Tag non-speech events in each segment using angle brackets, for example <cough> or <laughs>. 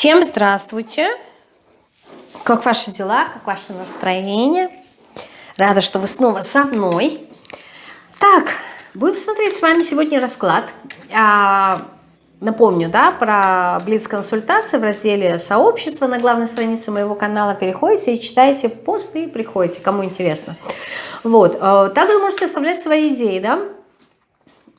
Всем здравствуйте! Как ваши дела, как ваше настроение? Рада, что вы снова со мной. Так, будем смотреть с вами сегодня расклад. А, напомню, да, про Блиц-консультации в разделе «Сообщество» на главной странице моего канала. Переходите и читайте посты и приходите, кому интересно. Вот, а, также можете оставлять свои идеи, да,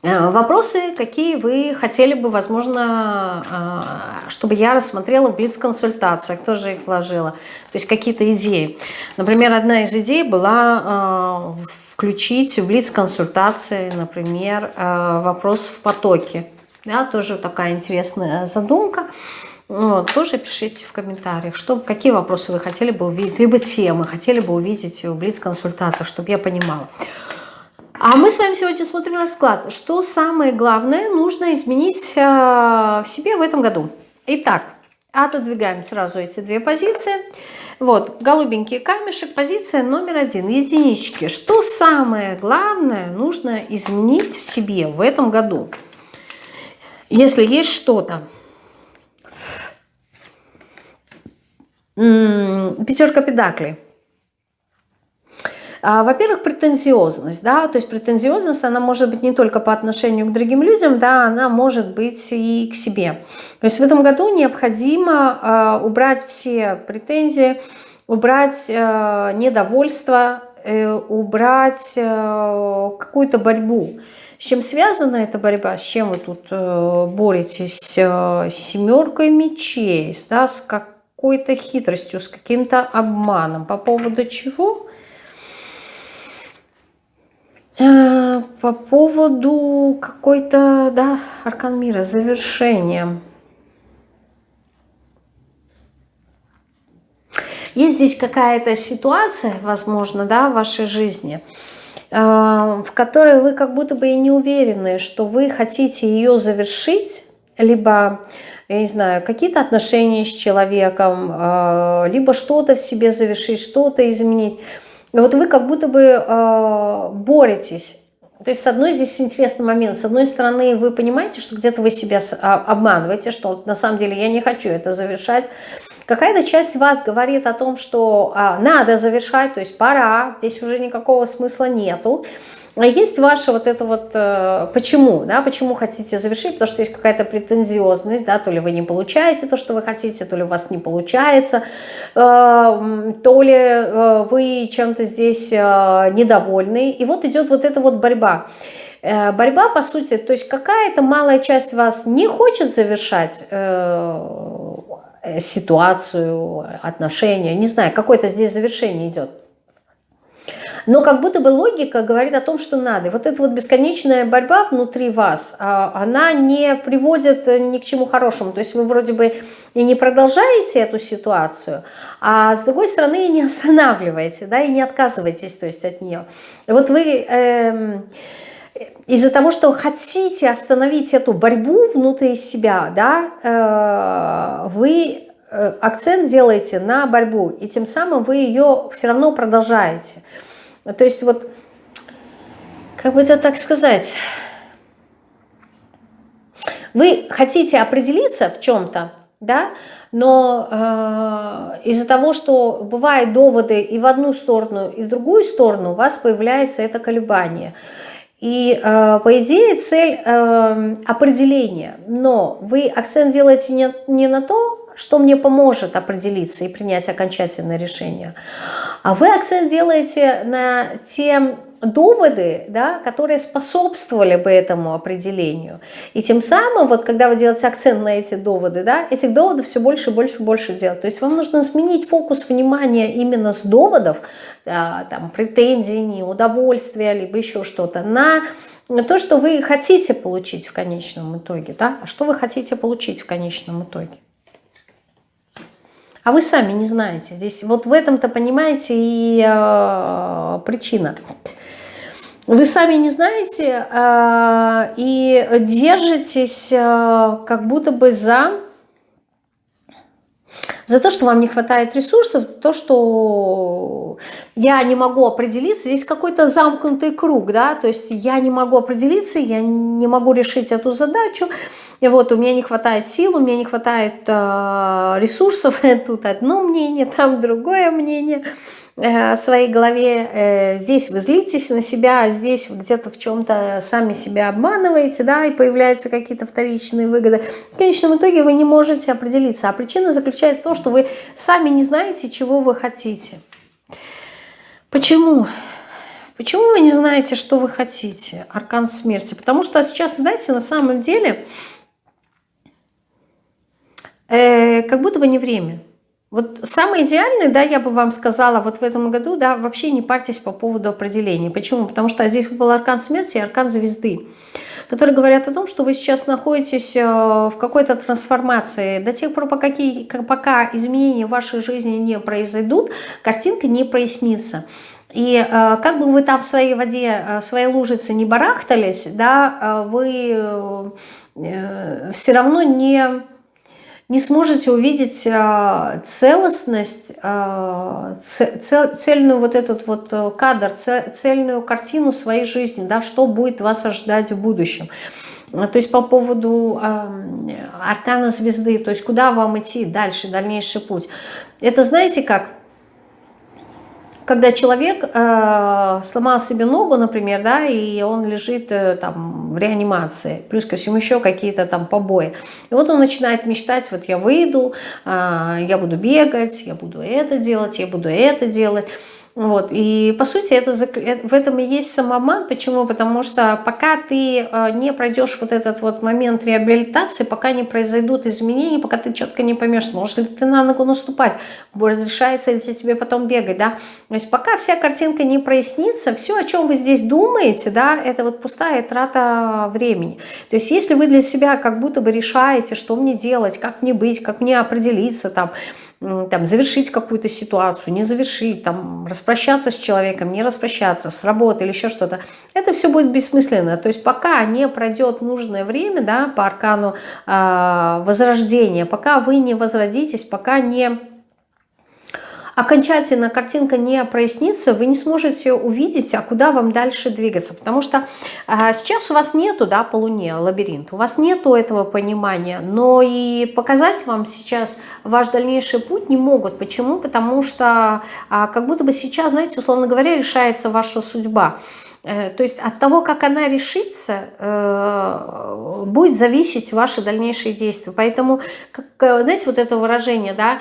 вопросы, какие вы хотели бы, возможно, э, чтобы я рассмотрела в Блиц-консультациях, тоже их вложила. То есть какие-то идеи. Например, одна из идей была э, включить в Блиц-консультации, например, вопрос в потоке. Да, тоже такая интересная задумка. Вот, тоже пишите в комментариях, что, какие вопросы вы хотели бы увидеть, либо темы хотели бы увидеть в Блиц-консультациях, чтобы я понимала. А мы с вами сегодня смотрим расклад. Что самое главное нужно изменить э, в себе в этом году? Итак, отодвигаем сразу эти две позиции. Вот, голубенький камешек, позиция номер один, единички. Что самое главное нужно изменить в себе в этом году? Если есть что-то. Пятерка педаклей. А, во-первых, претензиозность, да, то есть претензиозность, она может быть не только по отношению к другим людям, да, она может быть и к себе. То есть в этом году необходимо а, убрать все претензии, убрать а, недовольство, э, убрать какую-то борьбу. С чем связана эта борьба? С чем вы тут э, боретесь? С семеркой мечей, да, с какой-то хитростью, с каким-то обманом. По поводу чего? Э, по поводу какой-то, да, аркан мира, завершения. Есть здесь какая-то ситуация, возможно, да, в вашей жизни, э, в которой вы как будто бы и не уверены, что вы хотите ее завершить, либо, я не знаю, какие-то отношения с человеком, э, либо что-то в себе завершить, что-то изменить вот вы как будто бы э, боретесь. То есть, с одной здесь интересный момент. С одной стороны, вы понимаете, что где-то вы себя а, обманываете, что на самом деле я не хочу это завершать. Какая-то часть вас говорит о том, что а, надо завершать, то есть пора, здесь уже никакого смысла нету. А есть ваше вот это вот, э, почему, да, почему хотите завершить, потому что есть какая-то претензиозность, да, то ли вы не получаете то, что вы хотите, то ли у вас не получается, э, то ли э, вы чем-то здесь недовольны, и вот идет вот эта вот борьба. Борьба, по сути, то есть какая-то малая часть вас не хочет завершать ситуацию, отношения, не знаю, какое-то здесь завершение идет. Но как будто бы логика говорит о том, что надо. И вот эта вот бесконечная борьба внутри вас, а, она не приводит ни к чему хорошему. То есть вы вроде бы и не продолжаете эту ситуацию, а с другой стороны и не останавливаете, да, и не отказываетесь то есть, от нее. И вот вы... Э, из-за того, что хотите остановить эту борьбу внутри себя, да, э, вы э, акцент делаете на борьбу, и тем самым вы ее все равно продолжаете. То есть вот, как бы это так сказать, вы хотите определиться в чем-то, да, но э, из-за того, что бывают доводы и в одну сторону, и в другую сторону, у вас появляется это колебание. И э, по идее цель э, определения, но вы акцент делаете не, не на то, что мне поможет определиться и принять окончательное решение. Вы акцент делаете на те доводы, да, которые способствовали бы этому определению. И тем самым, вот когда вы делаете акцент на эти доводы, да, этих доводов все больше и больше и больше делать. То есть вам нужно сменить фокус внимания именно с доводов, да, там, претензий, неудовольствия, либо еще что-то, на то, что вы хотите получить в конечном итоге. Да? А что вы хотите получить в конечном итоге? А вы сами не знаете. Здесь вот в этом-то, понимаете, и э, причина. Вы сами не знаете э, и держитесь э, как будто бы за, за то, что вам не хватает ресурсов, за то, что я не могу определиться. Здесь какой-то замкнутый круг, да, то есть я не могу определиться, я не могу решить эту задачу, и вот у меня не хватает сил, у меня не хватает э, ресурсов, <laughs> тут одно мнение, там другое мнение в своей голове. Э, здесь вы злитесь на себя, здесь вы где-то в чем-то сами себя обманываете, да, и появляются какие-то вторичные выгоды. В конечном итоге вы не можете определиться. А причина заключается в том, что вы сами не знаете, чего вы хотите. Почему? Почему вы не знаете, что вы хотите? Аркан смерти. Потому что сейчас, знаете, на самом деле э, как будто бы не время. Вот самое идеальное, да, я бы вам сказала, вот в этом году, да, вообще не парьтесь по поводу определения. Почему? Потому что здесь был аркан смерти и аркан звезды, которые говорят о том, что вы сейчас находитесь э, в какой-то трансформации. До тех пор, пока, пока изменения в вашей жизни не произойдут, картинка не прояснится. И э, как бы вы там в своей воде, э, в своей лужице не барахтались, да, вы все равно не не сможете увидеть а, целостность, а, цельную вот этот вот э, кадр, цельную картину своей жизни, да, что будет вас ожидать в будущем. То есть по поводу аркана звезды, то есть куда вам идти дальше, дальнейший путь. Это знаете как? Когда человек э, сломал себе ногу, например, да, и он лежит э, там в реанимации, плюс ко всему еще какие-то там побои. И вот он начинает мечтать, вот я выйду, э, я буду бегать, я буду это делать, я буду это делать. Вот. И по сути это, э, в этом и есть самоман. Почему? Потому что пока ты э, не пройдешь вот этот вот момент реабилитации, пока не произойдут изменения, пока ты четко не поймешь, сможешь ли ты на ногу наступать, разрешается ли тебе потом бегать, да. То есть пока вся картинка не прояснится, все, о чем вы здесь думаете, да, это вот пустая трата времени. То есть если вы для себя как будто бы решаете, что мне делать, как мне быть, как мне определиться там, там, завершить какую-то ситуацию, не завершить, там, распрощаться с человеком, не распрощаться, с работы или еще что-то, это все будет бессмысленно. То есть пока не пройдет нужное время да, по аркану э, возрождения, пока вы не возродитесь, пока не окончательно картинка не прояснится, вы не сможете увидеть, а куда вам дальше двигаться. Потому что а, сейчас у вас нету, да, по Луне лабиринт, у вас нету этого понимания, но и показать вам сейчас ваш дальнейший путь не могут. Почему? Потому что а, как будто бы сейчас, знаете, условно говоря, решается ваша судьба. Э, то есть от того, как она решится, э, будет зависеть ваши дальнейшие действия. Поэтому, как, э, знаете, вот это выражение, да,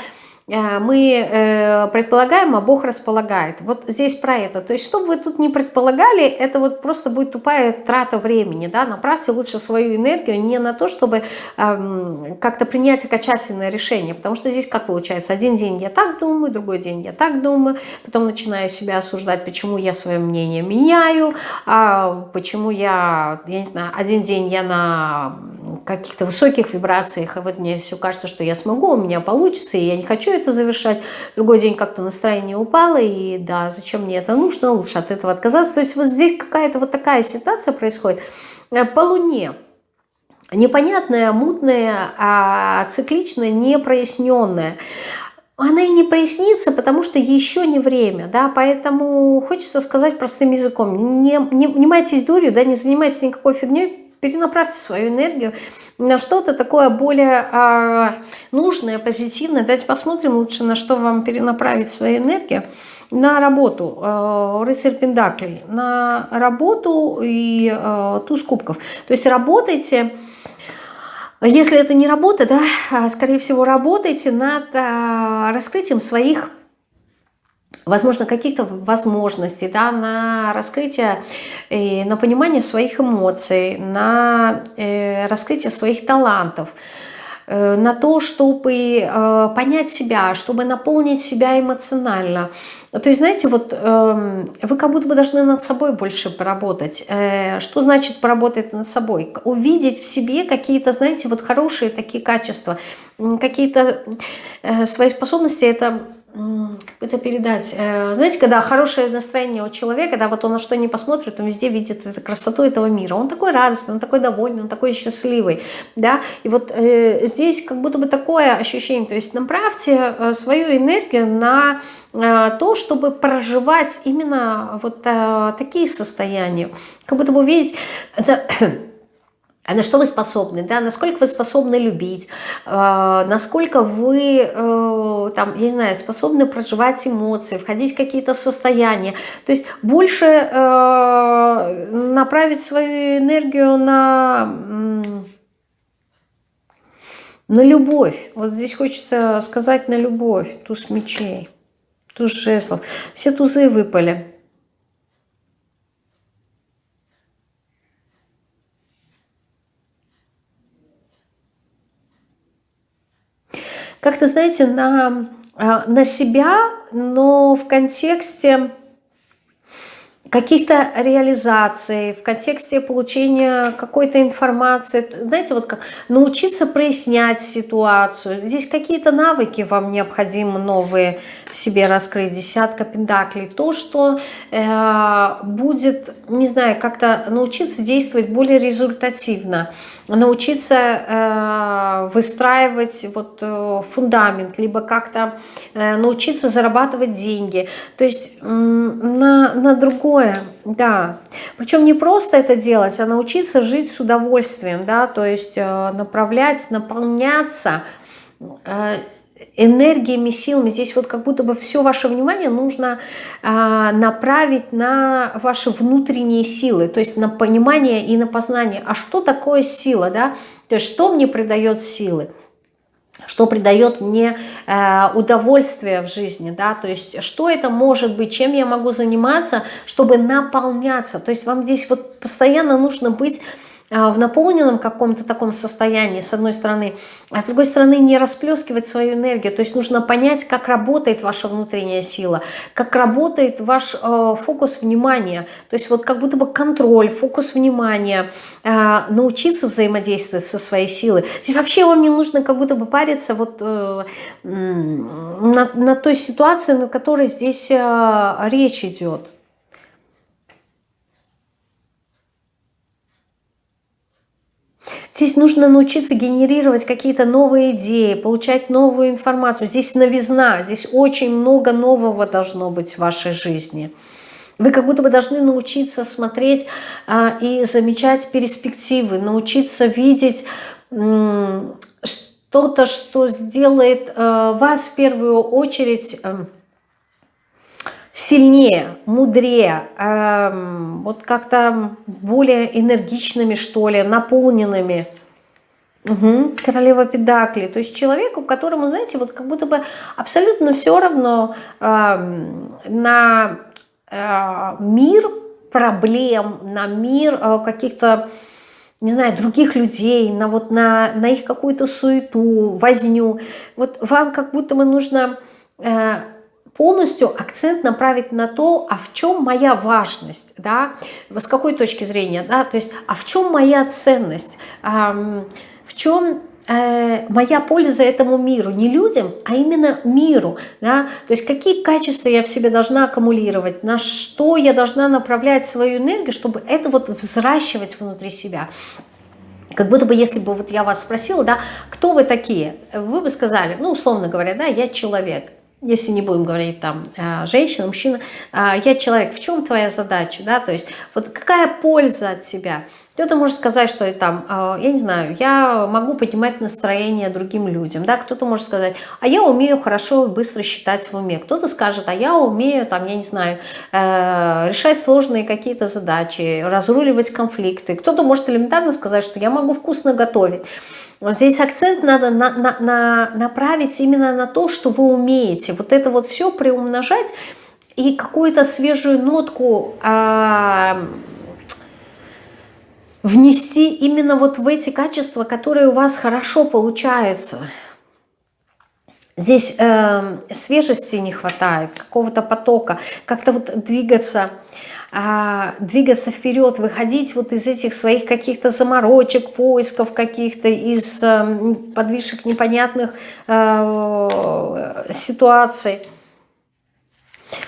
мы э, предполагаем, а Бог располагает. Вот здесь про это. То есть, что бы вы тут не предполагали, это вот просто будет тупая трата времени. Да? Направьте лучше свою энергию не на то, чтобы эм, как-то принять окончательное решение. Потому что здесь как получается? Один день я так думаю, другой день я так думаю, потом начинаю себя осуждать, почему я свое мнение меняю, а почему я, я не знаю, один день я на каких-то высоких вибрациях, и вот мне все кажется, что я смогу, у меня получится, и я не хочу это завершать. Другой день как-то настроение упало, и да, зачем мне это нужно, лучше от этого отказаться. То есть вот здесь какая-то вот такая ситуация происходит. Э, по Луне непонятная, мутная, а цикличная, непроясненная она и не прояснится, потому что еще не время, да, поэтому хочется сказать простым языком, не, не внимайтесь дурью, да, не занимайтесь никакой фигней, перенаправьте свою энергию на что-то такое более э, нужное, позитивное. Давайте посмотрим лучше, на что вам перенаправить свою энергию. На работу, э, рыцарь Пендаклей, на работу и э, туз кубков. То есть работайте, если это не работа, да, а, скорее всего работайте над э, раскрытием своих возможно, каких-то возможностей, да, на раскрытие, э, на понимание своих эмоций, на э, раскрытие своих талантов, э, на то, чтобы понять себя, чтобы наполнить себя эмоционально. То есть, знаете, вот эм, вы как будто бы должны над собой больше поработать. Что значит поработать над собой? Увидеть в себе какие-то, знаете, вот хорошие такие качества, какие-то свои способности. Это как это передать? Э, знаете, когда хорошее настроение у человека, да, вот он на что не посмотрит, он везде видит эту красоту этого мира. Он такой радостный, он такой довольный, он такой счастливый, да. И вот э, здесь как будто бы такое ощущение, то есть направьте э, свою энергию на э, то, чтобы проживать именно вот э, такие состояния. Как будто бы увидеть... Это, а на что вы способны, да, насколько вы способны любить, э, насколько вы, э, там, я не знаю, способны проживать эмоции, входить в какие-то состояния. То есть больше э, направить свою энергию на, на любовь. Вот здесь хочется сказать на любовь, туз мечей, туз жезлов. Все тузы выпали. Как-то, знаете, на, а, на себя, но в контексте каких-то реализаций, в контексте получения какой-то информации. Знаете, вот как научиться прояснять ситуацию. Здесь какие-то навыки вам необходимы новые в себе раскрыть. Десятка пентаклей. То, что э, будет, не знаю, как-то научиться действовать более результативно. Научиться э, выстраивать вот, э, фундамент, либо как-то э, научиться зарабатывать деньги. То есть э, на, на другой такое, да. Причем не просто это делать, а научиться жить с удовольствием, да, то есть э, направлять, наполняться э, энергиями, силами. Здесь вот как будто бы все ваше внимание нужно э, направить на ваши внутренние силы, то есть на понимание и на познание. А что такое сила, да? То есть что мне придает силы? что придает мне э, удовольствие в жизни, да, то есть что это может быть, чем я могу заниматься, чтобы наполняться, то есть вам здесь вот постоянно нужно быть а, в наполненном каком-то таком состоянии, с одной стороны, а с другой стороны не расплескивать свою энергию. То есть нужно понять, как работает ваша внутренняя сила, как работает ваш э, фокус внимания. То есть вот как будто бы контроль, фокус внимания, э, научиться взаимодействовать со своей силой. Здесь вообще вам не нужно как будто бы париться вот э, на, на той ситуации, на которой здесь э, речь идет. Здесь нужно научиться генерировать какие-то новые идеи, получать новую информацию. Здесь новизна, здесь очень много нового должно быть в вашей жизни. Вы как будто бы должны научиться смотреть а, и замечать перспективы, научиться видеть что-то, что сделает а, вас в первую очередь... А, сильнее, мудрее, э, вот как-то более энергичными, что ли, наполненными. Угу. Королева Педакли. То есть человеку, которому, знаете, вот как будто бы абсолютно все равно э, на э, мир проблем, на мир э, каких-то, не знаю, других людей, на, вот на, на их какую-то суету, возню. Вот вам как будто бы нужно... Э, полностью акцент направить на то, а в чем моя важность, да, с какой точки зрения, да, то есть, а в чем моя ценность, в чем э, моя польза этому миру, не людям, а именно миру, да, то есть какие качества я в себе должна аккумулировать, на что я должна направлять свою энергию, чтобы это вот взращивать внутри себя. Как будто бы, если бы вот я вас спросила, да, кто вы такие, вы бы сказали, ну, условно говоря, да, я человек, если не будем говорить там э, женщина, мужчина, а, я человек, в чем твоя задача, да, то есть вот какая польза от себя? Кто-то может сказать, что там, а, я не знаю, я могу поднимать настроение другим людям, да, кто-то может сказать, а я умею хорошо быстро считать в уме, кто-то скажет, а я умею, там, я не знаю, э, решать сложные какие-то задачи, разруливать конфликты, кто-то может элементарно сказать, что я могу вкусно готовить, вот здесь акцент надо на, на, на, направить именно на то, что вы умеете. Вот это вот все приумножать и какую-то свежую нотку э, внести именно вот в эти качества, которые у вас хорошо получаются. Здесь э, свежести не хватает, какого-то потока, как-то вот двигаться а, двигаться вперед, выходить вот из этих своих каких-то заморочек, поисков каких-то, из а, подвижек непонятных а, ситуаций.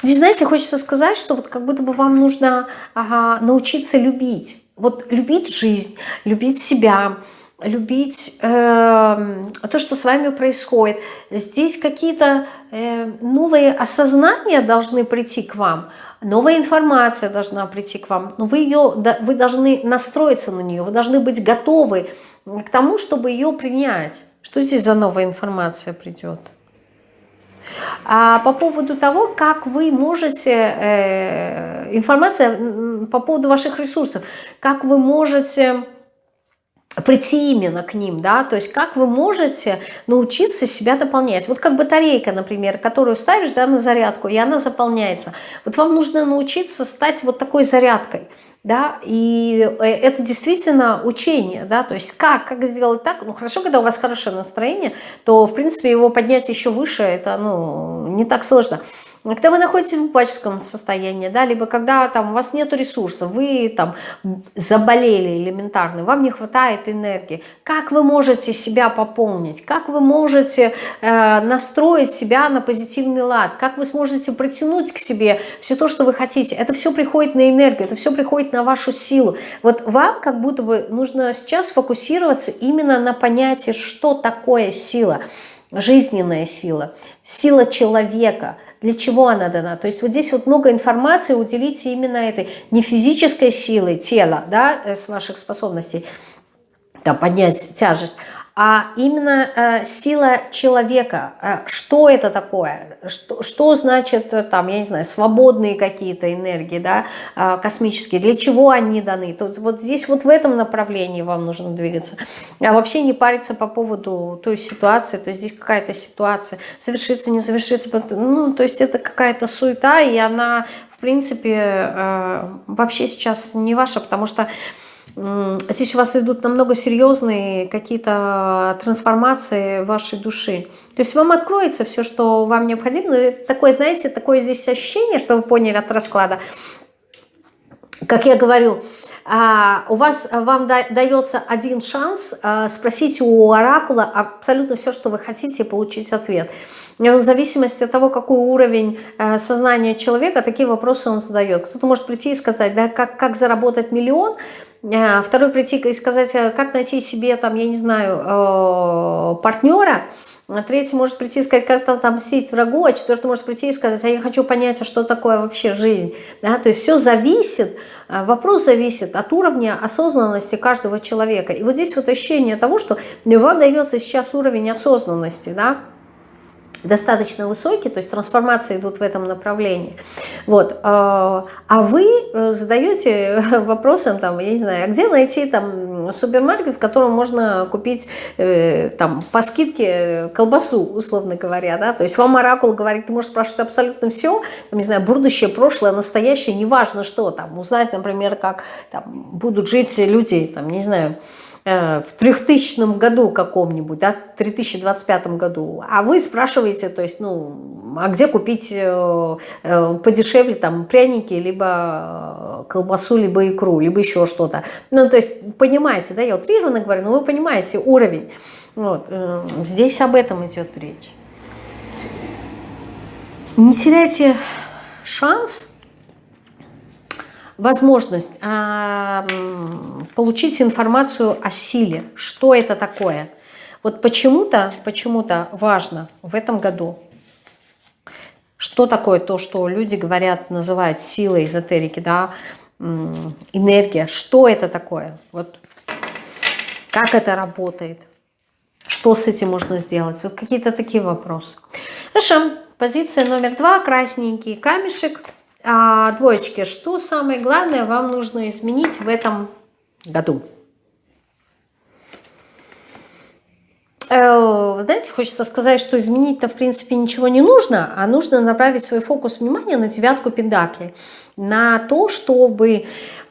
Здесь, знаете, хочется сказать, что вот как будто бы вам нужно научиться любить. Вот любить жизнь, любить себя, любить э, то, что с вами происходит. Здесь какие-то э, новые осознания должны прийти к вам, новая информация должна прийти к вам, но вы, ее, вы должны настроиться на нее, вы должны быть готовы к тому, чтобы ее принять. Что здесь за новая информация придет? А по поводу того, как вы можете, э, информация по поводу ваших ресурсов, как вы можете прийти именно к ним, да, то есть как вы можете научиться себя дополнять. Вот как батарейка, например, которую ставишь, да, на зарядку, и она заполняется. Вот вам нужно научиться стать вот такой зарядкой, да, и э, это действительно учение, да, то есть как, как сделать так, ну хорошо, когда у вас хорошее настроение, то в принципе его поднять еще выше, это, ну, не так сложно. Когда вы находитесь в упадческом состоянии, да, либо когда там у вас нет ресурсов, вы там заболели элементарно, вам не хватает энергии, как вы можете себя пополнить, как вы можете э, настроить себя на позитивный лад, как вы сможете притянуть к себе все то, что вы хотите. Это все приходит на энергию, это все приходит на вашу силу. Вот вам как будто бы нужно сейчас фокусироваться именно на понятии, что такое сила, жизненная сила, сила человека – для чего она дана. То есть вот здесь вот много информации уделите именно этой не физической силой тела, да, э, с ваших способностей, там, поднять тяжесть, а именно э, сила человека. Э, что это такое? Что, что значит, э, там, я не знаю, свободные какие-то энергии, да, э, космические? Для чего они даны? Тут, вот здесь вот в этом направлении вам нужно двигаться. А вообще не париться по поводу той ситуации, то есть здесь какая-то ситуация совершится, не совершится. Ну, то есть это какая-то суета, и она, в принципе, э, вообще сейчас не ваша, потому что здесь у вас идут намного серьезные какие-то трансформации вашей души. То есть вам откроется все, что вам необходимо. Такое, знаете, такое здесь ощущение, что вы поняли от расклада. Как я говорю, а, у вас вам дается один шанс а, спросить у оракула абсолютно все, что вы хотите, и получить ответ. В зависимости от того, какой уровень сознания человека, такие вопросы он задает. Кто-то может прийти и сказать, да, как, как заработать миллион, второй прийти и сказать, э, как найти себе, там, я не знаю, э, партнера, а третий может прийти и сказать, как там сесть врагу, а четвертый может прийти и сказать, а я хочу понять, а что такое вообще жизнь. Да? То есть все зависит, вопрос зависит от уровня осознанности каждого человека. И вот здесь вот ощущение того, что вам дается сейчас уровень осознанности, да, достаточно высокий, то есть трансформации идут в этом направлении. Вот. А, а вы э, задаете <laughs> вопросом, там, я не знаю, а где найти там супермаркет, в котором можно купить э, там по скидке колбасу, условно говоря, да, то есть вам оракул говорит, ты можешь спрашивать абсолютно все, там, не знаю, будущее, прошлое, настоящее, неважно что, там, узнать, например, как там, будут жить люди, там, не знаю, Э, в 3000 году каком-нибудь, да, 3025 году, а вы спрашиваете, то есть, ну, а где купить э, э, подешевле там пряники, либо колбасу, либо икру, либо еще что-то. Ну, то есть, понимаете, да, я утрированно говорю, но вы понимаете уровень. Вот, здесь об этом идет речь. Не теряйте шанс возможность а, получить информацию о силе, что это такое. Вот почему-то почему, -то, важно в этом году, что такое то, что люди говорят, называют силой эзотерики, да, энергия, что это такое, вот как это работает, что с этим можно сделать, вот какие-то такие вопросы. Хорошо, позиция номер два, красненький камешек – а, двоечки, что самое главное вам нужно изменить в этом году? Э, знаете, хочется сказать, что изменить-то в принципе ничего не нужно, а нужно направить свой фокус внимания на девятку пентаклей, на то, чтобы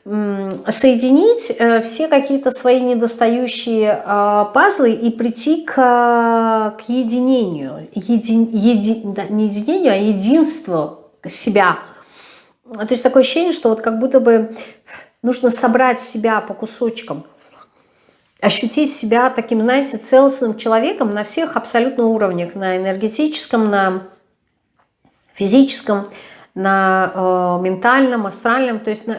соединить э, все какие-то свои недостающие а, пазлы и прийти к, к единению, еди, еди, да, не единению, а единству себя – то есть такое ощущение, что вот как будто бы нужно собрать себя по кусочкам, ощутить себя таким, знаете, целостным человеком на всех абсолютно уровнях, на энергетическом, на физическом, на э, ментальном, астральном, то есть на,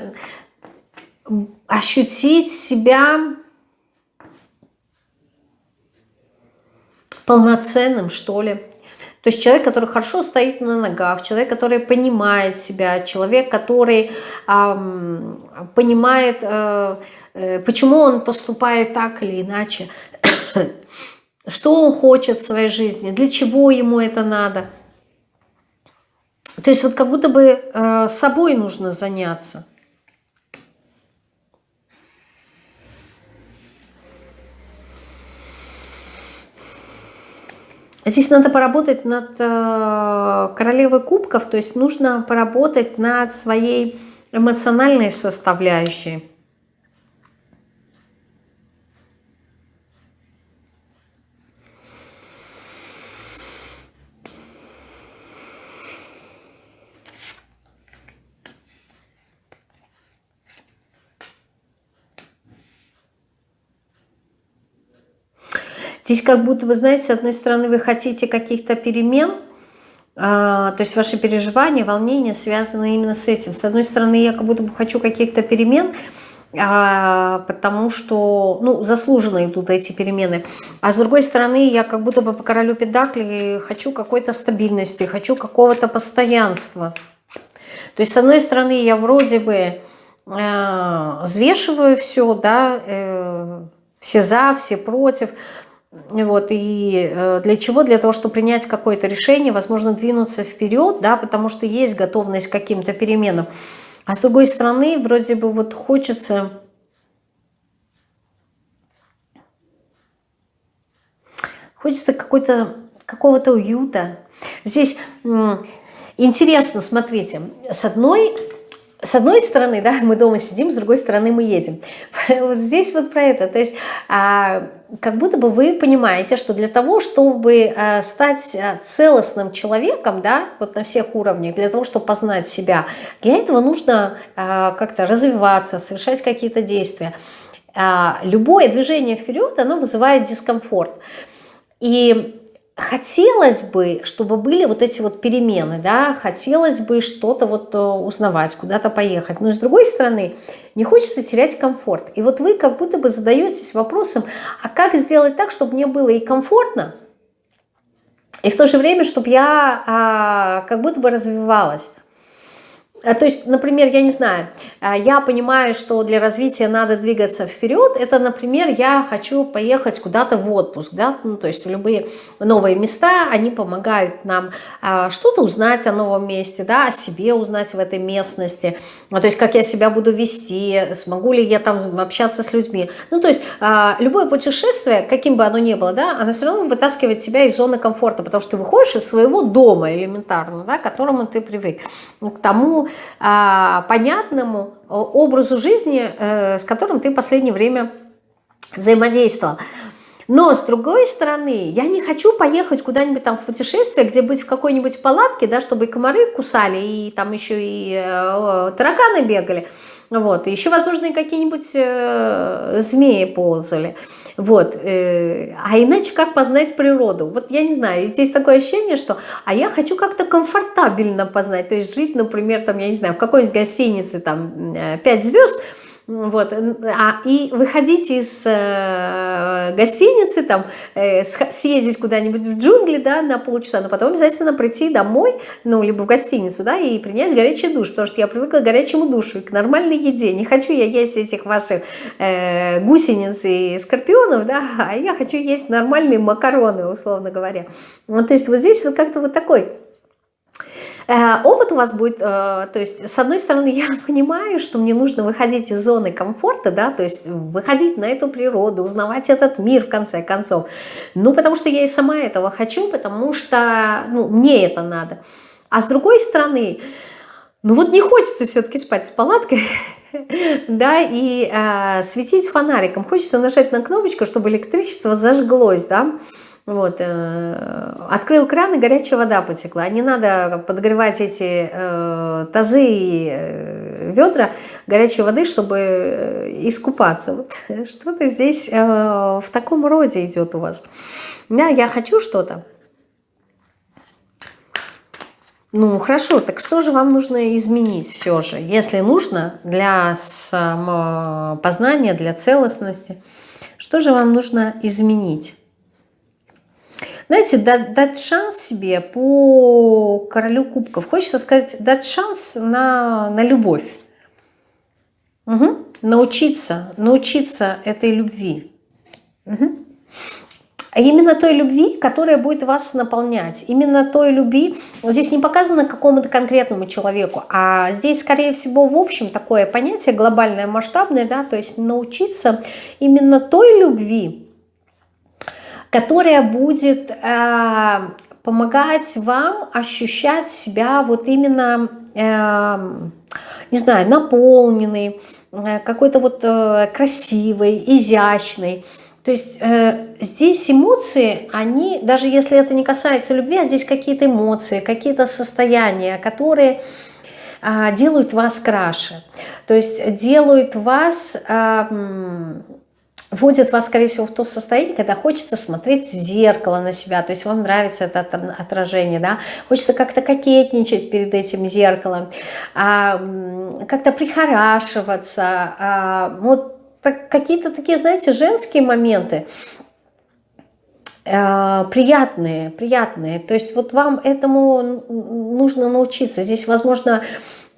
ощутить себя полноценным, что ли. То есть человек, который хорошо стоит на ногах, человек, который понимает себя, человек, который эм, понимает, э, э, почему он поступает так или иначе, <coughs> что он хочет в своей жизни, для чего ему это надо. То есть вот как будто бы э, собой нужно заняться. Здесь надо поработать над э, королевой кубков, то есть нужно поработать над своей эмоциональной составляющей. Здесь как будто, вы знаете, с одной стороны вы хотите каких-то перемен, а, то есть ваши переживания, волнения связаны именно с этим. С одной стороны, я как будто бы хочу каких-то перемен, а, потому что, ну, заслуженно идут эти перемены. А с другой стороны, я как будто бы по королю педакли хочу какой-то стабильности, хочу какого-то постоянства. То есть, с одной стороны, я вроде бы э, взвешиваю все, да, э, все за, все против, вот, и э, для чего? Для того, чтобы принять какое-то решение, возможно, двинуться вперед, да, потому что есть готовность к каким-то переменам. А с другой стороны, вроде бы вот хочется... Хочется какой-то какого-то уюта. Здесь интересно, смотрите, с одной с одной стороны, да, мы дома сидим, с другой стороны мы едем. <laughs> Вот здесь вот про это. То есть а, как будто бы вы понимаете, что для того, чтобы а, стать а, целостным человеком, да, вот на всех уровнях, для того, чтобы познать себя, для этого нужно как-то развиваться, совершать какие-то действия. Любое движение вперед, оно вызывает дискомфорт. И хотелось бы, чтобы были вот эти вот перемены, да, хотелось бы что-то вот э, узнавать, куда-то поехать. Но с другой стороны, не хочется терять комфорт. И вот вы как будто бы задаетесь вопросом, а как сделать так, чтобы мне было и комфортно, и в то же время, чтобы я а, как будто бы развивалась. А, то есть, например, я не знаю, а, я понимаю, что для развития надо двигаться вперед. Это, например, я хочу поехать куда-то в отпуск, да, ну, то есть в любые новые места, они помогают нам а, что-то узнать о новом месте, да, о себе узнать в этой местности, то есть как я себя буду вести, смогу ли я там общаться с людьми. Ну, то есть любое путешествие, каким бы оно ни было, да, оно все равно вытаскивает тебя из зоны комфорта, потому что ты выходишь из своего дома элементарно, да, к которому ты привык, к тому, а, понятному образу жизни, э, с которым ты в последнее время взаимодействовал. Но, с другой стороны, я не хочу поехать куда-нибудь там в путешествие, где быть в какой-нибудь палатке, да, чтобы и комары кусали, и там еще и э, тараканы бегали, вот, еще, возможно, и какие-нибудь э, змеи ползали. Вот. Э, а иначе как познать природу? Вот я не знаю, здесь такое ощущение, что а я хочу как-то комфортабельно познать. То есть жить, например, там, я не знаю, в какой-нибудь гостинице там 5 э, звезд, вот, а, и выходить из э, гостиницы, там, э, съездить куда-нибудь в джунгли, да, на полчаса, но потом обязательно прийти домой, ну, либо в гостиницу, да, и принять горячий душ, потому что я привыкла к горячему душу, к нормальной еде. Не хочу я есть этих ваших э, гусениц и скорпионов, да, а я хочу есть нормальные макароны, условно говоря. Ну, то есть вот здесь вот как-то вот такой опыт у вас будет, э, то есть, с одной стороны, <laughs> я понимаю, что мне нужно выходить из зоны комфорта, да, то есть выходить на эту природу, узнавать этот мир, в конце концов. Ну, потому что я и сама этого хочу, потому что, ну, мне это надо. А с другой стороны, ну вот не хочется все-таки спать с палаткой, <laughs> да, и э, светить фонариком. Хочется нажать на кнопочку, чтобы электричество зажглось, да, вот, э, открыл кран, и горячая вода потекла. Не надо подогревать эти э, тазы и э, ведра горячей воды, чтобы э, искупаться. Вот, что-то здесь э, в таком роде идет у вас. Да, я хочу что-то. Ну, хорошо, так что же вам нужно изменить все же? Если нужно для самопознания, для целостности, что же вам нужно изменить? Знаете, дать, дать шанс себе по королю кубков. Хочется сказать, дать шанс на, на любовь. Угу. Научиться, научиться этой любви. Угу. Именно той любви, которая будет вас наполнять. Именно той любви, здесь не показано какому-то конкретному человеку, а здесь, скорее всего, в общем, такое понятие глобальное, масштабное, да, то есть научиться именно той любви, которая будет э, помогать вам ощущать себя вот именно, э, не знаю, наполненной, э, какой-то вот э, красивой, изящной, то есть э, здесь эмоции, они, даже если это не касается любви, а здесь какие-то эмоции, какие-то состояния, которые э, делают вас краше. То есть делают вас, э, вводят вас, скорее всего, в то состояние, когда хочется смотреть в зеркало на себя, то есть вам нравится это отражение, да, хочется как-то кокетничать перед этим зеркалом, э, как-то прихорашиваться, э, вот так, какие-то такие, знаете, женские моменты, э, приятные, приятные. То есть вот вам этому нужно научиться. Здесь, возможно,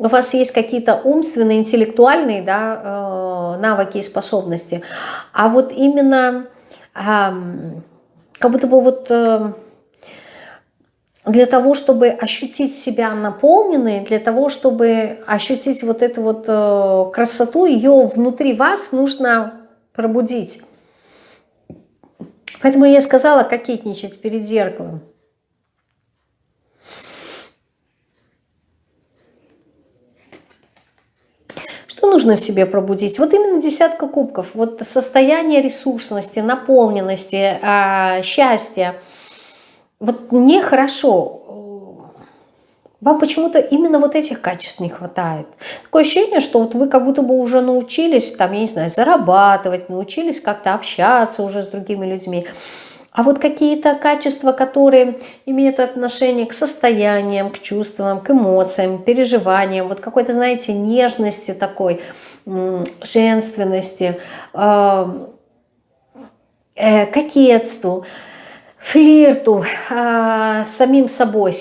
у вас есть какие-то умственные, интеллектуальные да, э, навыки и способности, а вот именно как будто бы вот... Э, для того, чтобы ощутить себя наполненной, для того, чтобы ощутить вот эту вот э, красоту, ее внутри вас нужно пробудить. Поэтому я сказала кокетничать перед зеркалом. Что нужно в себе пробудить? Вот именно десятка кубков. Вот состояние ресурсности, наполненности, а, счастья – вот мне хорошо, вам почему-то именно вот этих качеств не хватает. Такое ощущение, что вот вы как будто бы уже научились, там, я не знаю, зарабатывать, научились как-то общаться уже с другими людьми. А вот какие-то качества, которые имеют отношение к состояниям, к чувствам, к эмоциям, переживаниям, вот какой-то, знаете, нежности такой, женственности, э, э, кокетству – флирту а, самим собой,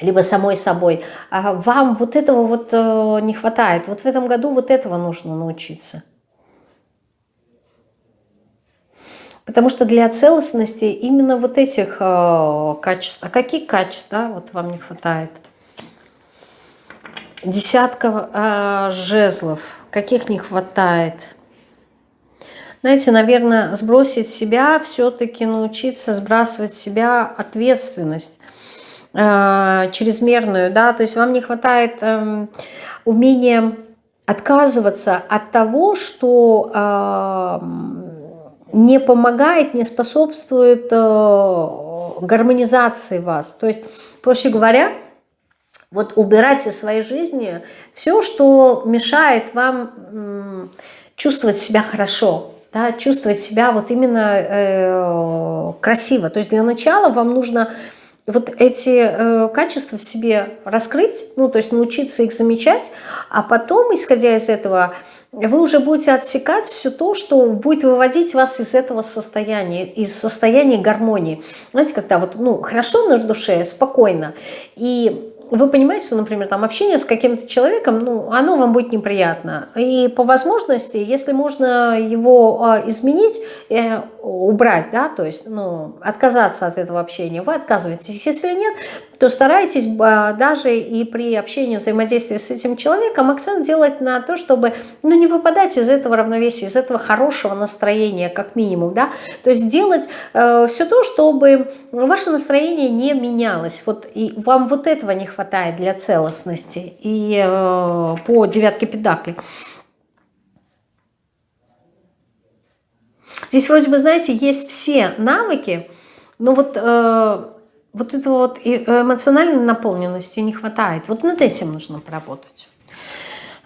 либо самой собой, а вам вот этого вот а, не хватает. Вот в этом году вот этого нужно научиться. Потому что для целостности именно вот этих э, качеств. А какие качества вот вам не хватает? Десятка э, жезлов. Каких не хватает? знаете, наверное, сбросить себя, все-таки научиться сбрасывать себя ответственность э, чрезмерную, да, то есть вам не хватает э, умения отказываться от того, что э, не помогает, не способствует э, гармонизации вас. То есть, проще говоря, вот убирать из своей жизни все, что мешает вам чувствовать себя хорошо, да, чувствовать себя вот именно э, красиво. То есть для начала вам нужно вот эти э, качества в себе раскрыть, ну, то есть научиться их замечать, а потом, исходя из этого, вы уже будете отсекать все то, что будет выводить вас из этого состояния, из состояния гармонии. Знаете, когда вот, ну, хорошо на душе, спокойно, и вы понимаете, что, например, там общение с каким-то человеком, ну, оно вам будет неприятно. И по возможности, если можно его а, изменить, э, убрать, да, то есть, ну, отказаться от этого общения, вы отказываетесь. Если нет, то старайтесь а, даже и при общении, взаимодействии с этим человеком акцент делать на то, чтобы, ну, не выпадать из этого равновесия, из этого хорошего настроения, как минимум, да, то есть делать э, все то, чтобы ваше настроение не менялось. Вот и вам вот этого не хватает для целостности. И э, по девятке педаклей. Здесь вроде бы, знаете, есть все навыки, но вот, э, вот этого вот эмоциональной наполненности не хватает. Вот над этим нужно поработать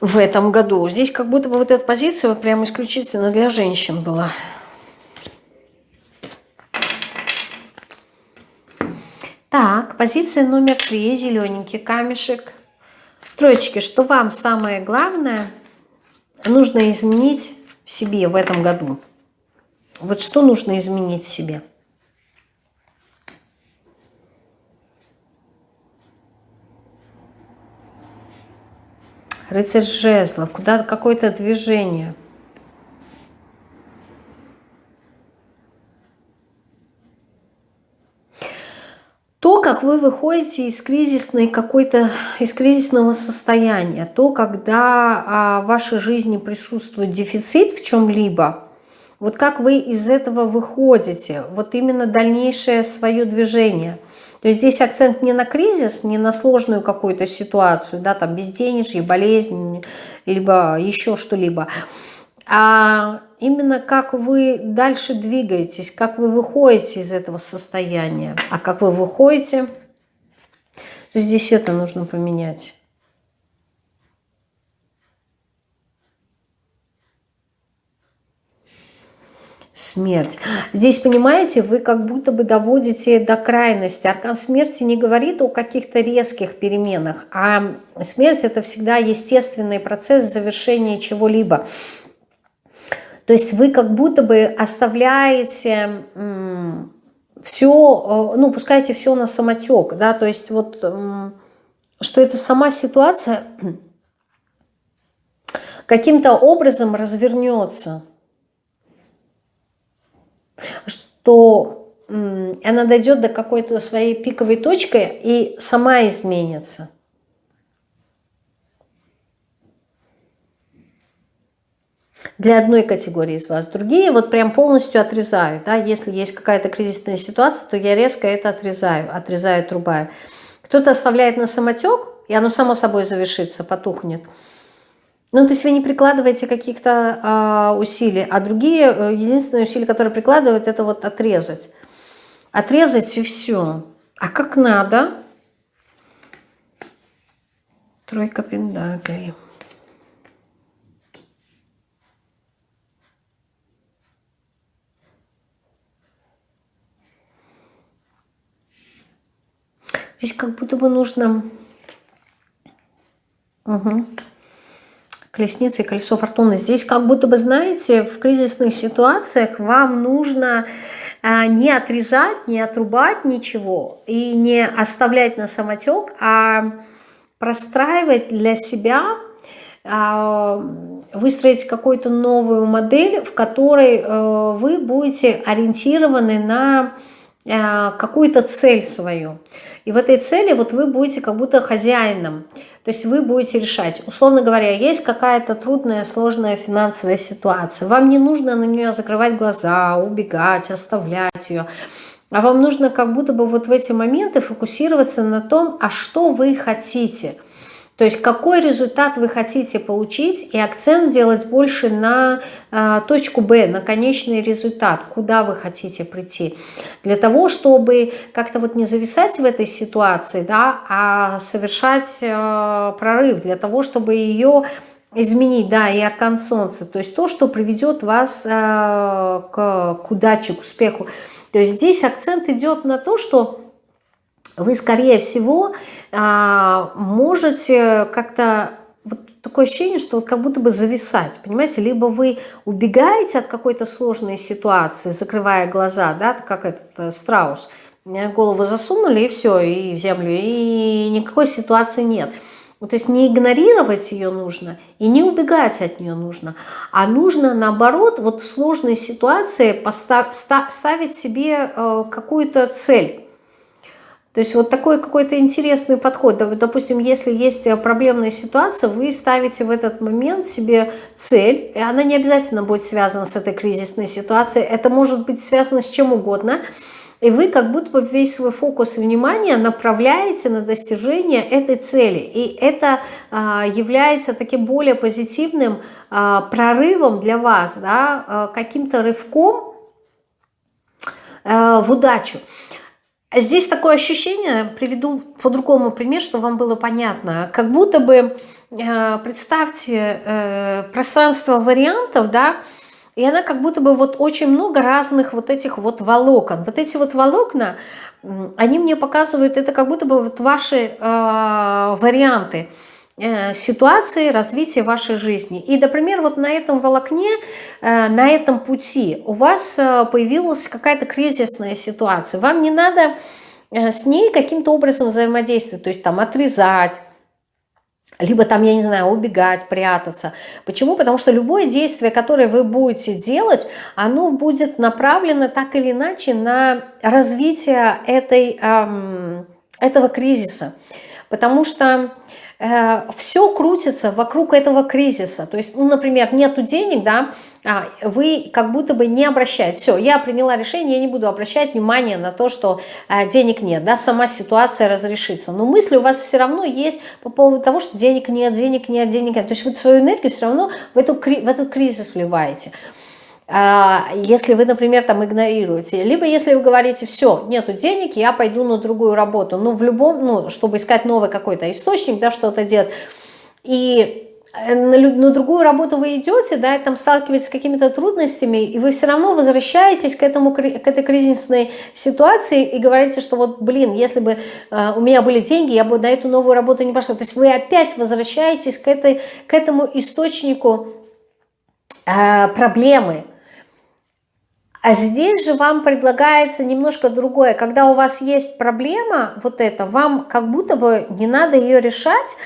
в этом году. Здесь как будто бы вот эта позиция вот прямо исключительно для женщин была. Так, позиция номер три, зелененький камешек. Троечки, что вам самое главное нужно изменить в себе в этом году? Вот что нужно изменить в себе? Рыцарь жезлов, куда какое-то движение – то, как вы выходите из кризисной какой-то, из кризисного состояния, то, когда а, в вашей жизни присутствует дефицит в чем-либо, вот как вы из этого выходите, вот именно дальнейшее свое движение. То есть здесь акцент не на кризис, не на сложную какую-то ситуацию, да, там безденежье, болезнь, либо еще что-либо, а именно как вы дальше двигаетесь, как вы выходите из этого состояния. А как вы выходите, то здесь это нужно поменять. Смерть. Здесь, понимаете, вы как будто бы доводите до крайности. Аркан смерти не говорит о каких-то резких переменах, а смерть это всегда естественный процесс завершения чего-либо. То есть вы как будто бы оставляете все, ну, пускаете все на самотек, да, то есть вот, что это сама ситуация <clears throat> каким-то образом развернется, что она дойдет до какой-то своей пиковой точки и сама изменится. для одной категории из вас. Другие вот прям полностью отрезаю. Да? Если есть какая-то кризисная ситуация, то я резко это отрезаю, отрезаю, отрубаю. Кто-то оставляет на самотек, и оно само собой завершится, потухнет. Ну, то есть вы не прикладываете каких-то э, усилий, а другие, э, единственное усилие, которое прикладывают, это вот отрезать. Отрезать и все. А как надо? Тройка пентаклей. Здесь как будто бы нужно... Угу. Колесница и колесо фортуны. Здесь как будто бы, знаете, в кризисных ситуациях вам нужно а, не отрезать, не отрубать ничего и не оставлять на самотек, а простраивать для себя, а, выстроить какую-то новую модель, в которой э, вы будете ориентированы на э, какую-то цель свою. И в этой цели вот вы будете как будто хозяином. То есть вы будете решать. Условно говоря, есть какая-то трудная, сложная финансовая ситуация. Вам не нужно на нее закрывать глаза, убегать, оставлять ее. А вам нужно как будто бы вот в эти моменты фокусироваться на том, а что вы хотите – то есть какой результат вы хотите получить и акцент делать больше на э, точку Б, на конечный результат, куда вы хотите прийти. Для того, чтобы как-то вот не зависать в этой ситуации, да, а совершать э, прорыв, для того, чтобы ее изменить, да, и аркан солнца, то есть то, что приведет вас э, к, к удаче, к успеху. То есть здесь акцент идет на то, что вы, скорее всего, а, можете как-то вот такое ощущение, что вот как будто бы зависать, понимаете, либо вы убегаете от какой-то сложной ситуации, закрывая глаза, да, как этот э, страус, э, голову засунули и все, и в землю, и никакой ситуации нет. То есть не игнорировать ее нужно и не убегать от нее нужно, а нужно наоборот вот в сложной ситуации постав, ставить себе э, какую-то цель. То есть вот такой какой-то интересный подход. Допустим, если есть э, проблемная ситуация, вы ставите в этот момент себе цель, и она не обязательно будет связана с этой кризисной ситуацией, это может быть связано с чем угодно, и вы как будто бы весь свой фокус внимания направляете на достижение этой цели. И это а, является таким более позитивным а, прорывом для вас, да, а, каким-то рывком а, в удачу. Здесь такое ощущение, приведу по-другому пример, чтобы вам было понятно. Как будто бы, э, представьте, э, пространство вариантов, да, и она как будто бы вот очень много разных вот этих вот волокон. Вот эти вот волокна, они мне показывают, это как будто бы вот ваши э, варианты ситуации развития вашей жизни. И, например, вот на этом волокне, э, на этом пути у вас э, появилась какая-то кризисная ситуация. Вам не надо с ней каким-то образом взаимодействовать, то есть там отрезать, либо там, я не знаю, убегать, прятаться. Почему? Потому что любое действие, которое вы будете делать, оно будет направлено так или иначе на развитие этой, эм, этого кризиса. Потому что э, все крутится вокруг этого кризиса. То есть, ну, например, нету денег, да, а, вы как будто бы не обращаете. Все, я приняла решение, я не буду обращать внимание на то, что э, денег нет, да, сама ситуация разрешится. Но мысли у вас все равно есть по поводу того, что денег нет, денег нет, денег нет. То есть вы свою энергию все равно в, эту, в этот кризис вливаете. А, если вы, например, там игнорируете, либо если вы говорите, все, нету денег, я пойду на другую работу, ну, в любом, ну, чтобы искать новый какой-то источник, да, что-то делать, и Э, на, на другую работу вы идете, да, и там сталкиваетесь с какими-то трудностями, и вы все равно возвращаетесь к, этому, к этой кризисной ситуации и говорите, что вот, блин, если бы э, у меня были деньги, я бы на эту новую работу не пошла. То есть вы опять возвращаетесь к, этой, к этому источнику э, проблемы. А здесь же вам предлагается немножко другое. Когда у вас есть проблема, вот это, вам как будто бы не надо ее решать,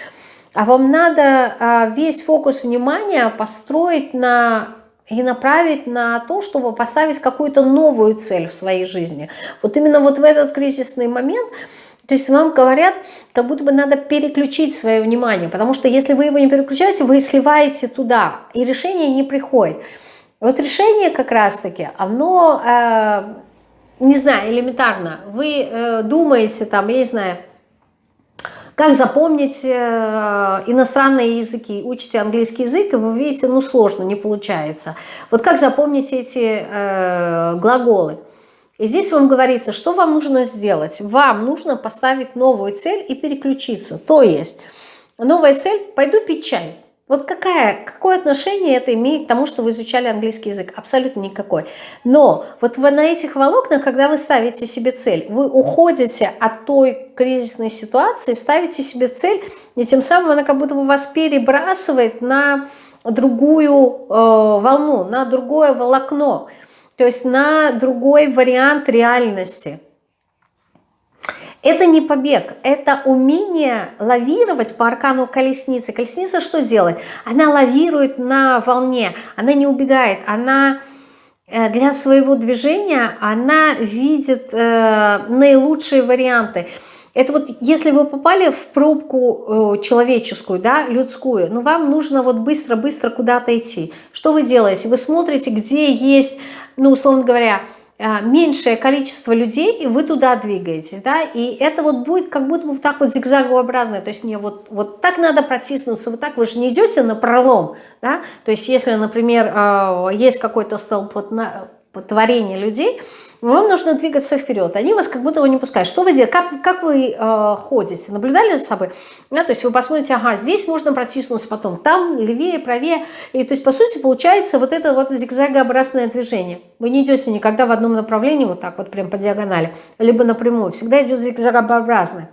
а вам надо а, весь фокус внимания построить на и направить на то, чтобы поставить какую-то новую цель в своей жизни. Вот именно вот в этот кризисный момент, то есть вам говорят, как будто бы надо переключить свое внимание, потому что если вы его не переключаете, вы сливаете туда, и решение не приходит. Вот решение как раз-таки, оно, э, не знаю, элементарно. Вы э, думаете там, я не знаю, как запомнить э, иностранные языки? Учите английский язык, и вы видите, ну сложно, не получается. Вот как запомнить эти э, глаголы? И здесь вам говорится, что вам нужно сделать. Вам нужно поставить новую цель и переключиться. То есть, новая цель – пойду пить чай. Вот какая, какое отношение это имеет к тому, что вы изучали английский язык? Абсолютно никакой. Но вот вы на этих волокнах, когда вы ставите себе цель, вы уходите от той кризисной ситуации, ставите себе цель, и тем самым она как будто бы вас перебрасывает на другую э, волну, на другое волокно, то есть на другой вариант реальности. Это не побег, это умение лавировать по аркану колесницы. Колесница что делает? Она лавирует на волне, она не убегает, она э, для своего движения, она видит э, наилучшие варианты. Это вот если вы попали в пробку э, человеческую, да, людскую, но вам нужно вот быстро-быстро куда-то идти. Что вы делаете? Вы смотрите, где есть, ну, условно говоря, меньшее количество людей, и вы туда двигаетесь, да, и это вот будет как будто бы вот так вот зигзагообразное, то есть мне вот, вот так надо протиснуться, вот так вы же не идете на пролом, да, то есть если, например, а, есть какой-то столпотворение людей, вам нужно двигаться вперед. Они вас как будто не пускают. Что вы делаете? Как, как вы э, ходите? Наблюдали за собой? Да, то есть вы посмотрите, ага, здесь можно протиснуться потом, там левее, правее. И то есть, по сути, получается вот это вот зигзагообразное движение. Вы не идете никогда в одном направлении, вот так вот прям по диагонали, либо напрямую. Всегда идет зигзагообразное.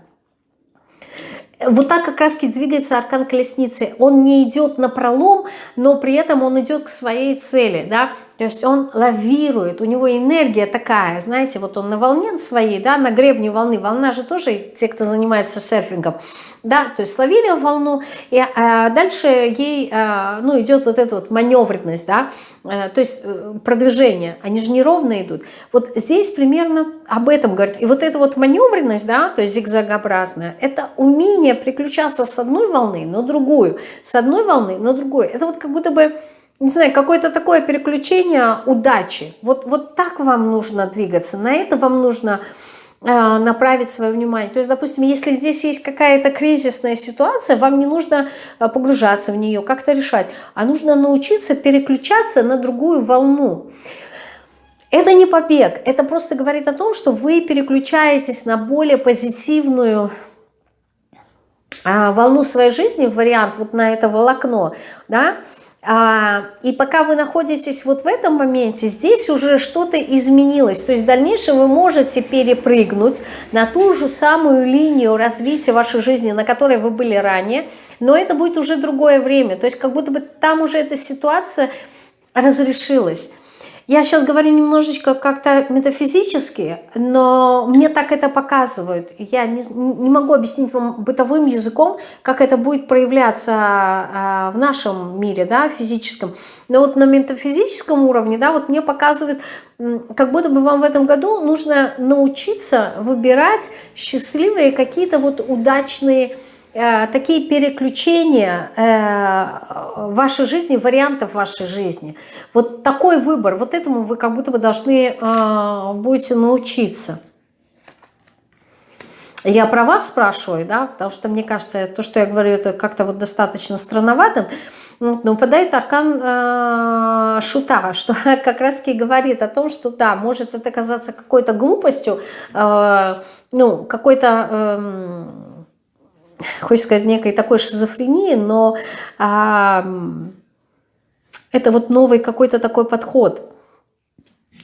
Вот так как раз двигается аркан колесницы. Он не идет на пролом, но при этом он идет к своей цели. Да? То есть он лавирует, у него энергия такая, знаете, вот он на волне своей, да, на гребне волны. Волна же тоже, те, кто занимается серфингом, да, то есть словили волну, и а, дальше ей, а, ну, идет вот эта вот маневренность, да, а, то есть э, продвижение, они же неровно идут. Вот здесь примерно об этом говорит. И вот эта вот маневренность, да, то есть зигзагообразная, это умение приключаться с одной волны на другую, с одной волны на другую. Это вот как будто бы не знаю, какое-то такое переключение удачи. Вот, вот так вам нужно двигаться, на это вам нужно э, направить свое внимание. То есть, допустим, если здесь есть какая-то кризисная ситуация, вам не нужно э, погружаться в нее, как-то решать, а нужно научиться переключаться на другую волну. Это не побег, это просто говорит о том, что вы переключаетесь на более позитивную э, волну своей жизни, вариант вот на это волокно, да, и пока вы находитесь вот в этом моменте, здесь уже что-то изменилось. То есть в дальнейшем вы можете перепрыгнуть на ту же самую линию развития вашей жизни, на которой вы были ранее, но это будет уже другое время. То есть как будто бы там уже эта ситуация разрешилась. Я сейчас говорю немножечко как-то метафизически, но мне так это показывают. Я не, не могу объяснить вам бытовым языком, как это будет проявляться а, в нашем мире, да, физическом. Но вот на метафизическом уровне, да, вот мне показывают, как будто бы вам в этом году нужно научиться выбирать счастливые какие-то вот удачные такие переключения э, вашей жизни, вариантов вашей жизни. Вот такой выбор, вот этому вы как будто бы должны э, будете научиться. Я про вас спрашиваю, да, потому что мне кажется, то, что я говорю, это как-то вот достаточно странноватым. Но выпадает аркан э, шута, что <laughs> как раз таки говорит о том, что да, может это казаться какой-то глупостью, э, ну, какой-то... Э, хочется сказать, некой такой шизофрении, но а, это вот новый какой-то такой подход,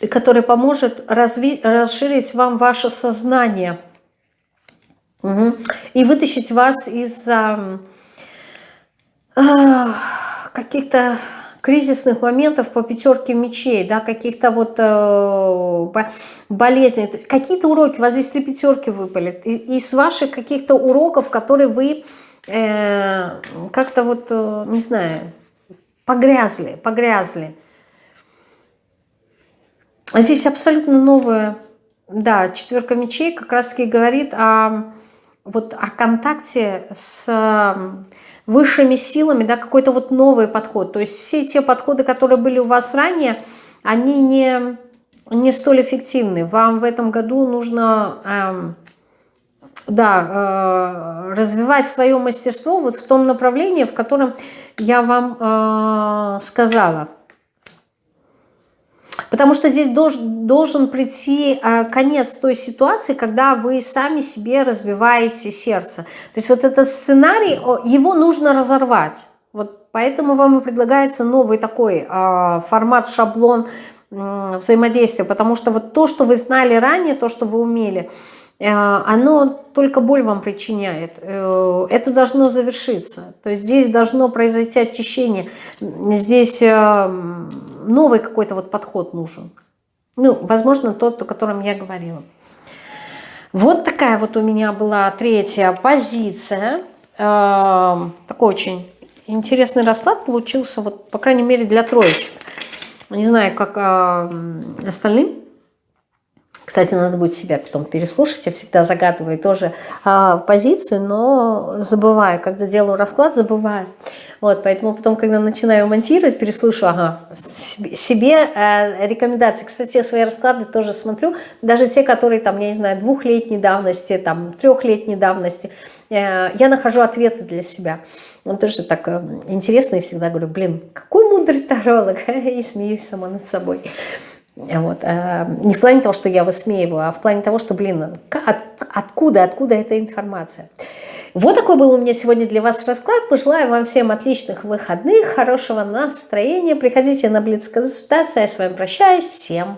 который поможет разви расширить вам ваше сознание угу. и вытащить вас из а, а, каких-то кризисных моментов по пятерке мечей, да, каких-то вот э, болезней, какие-то уроки, у вас здесь три пятерки выпали, из ваших каких-то уроков, которые вы э, как-то вот, э, не знаю, погрязли, погрязли. А здесь абсолютно новое, да, четверка мечей как раз-таки говорит о, вот, о контакте с высшими силами, да, какой-то вот новый подход. То есть все те подходы, которые были у вас ранее, они не, не столь эффективны. Вам в этом году нужно... Эм, да, э, развивать свое мастерство вот в том направлении, в котором я вам э, сказала. Потому что здесь должен, должен прийти э, конец той ситуации, когда вы сами себе разбиваете сердце. То есть вот этот сценарий, его нужно разорвать. Вот поэтому вам и предлагается новый такой э, формат, шаблон взаимодействия. Потому что вот то, что вы знали ранее, то, что вы умели – оно только боль вам причиняет. Э, это должно завершиться. То есть здесь должно произойти очищение. Здесь э, новый какой-то вот подход нужен. Ну, возможно, тот, о котором я говорила. Вот такая вот у меня была третья позиция. Такой очень интересный расклад получился, вот, по крайней мере, для троечек. Не знаю, как остальным. Кстати, надо будет себя потом переслушать. Я всегда загадываю тоже а, позицию, но забываю. Когда делаю расклад, забываю. Вот, поэтому потом, когда начинаю монтировать, переслушаю, ага, себе, э, рекомендации. Кстати, свои расклады тоже смотрю, даже те, которые, там, я не знаю, двухлетней давности, там, трехлетней давности, э, я нахожу ответы для себя. Он тоже так э, интересно, и всегда говорю, блин, какой мудрый таролог, <laughs> и смеюсь сама над собой. Вот. А, не в плане того, что я высмеиваю, а в плане того, что, блин, от, откуда, откуда эта информация. Вот такой был у меня сегодня для вас расклад. Пожелаю вам всем отличных выходных, хорошего настроения. Приходите на Блиц консультацию. Я с вами прощаюсь. Всем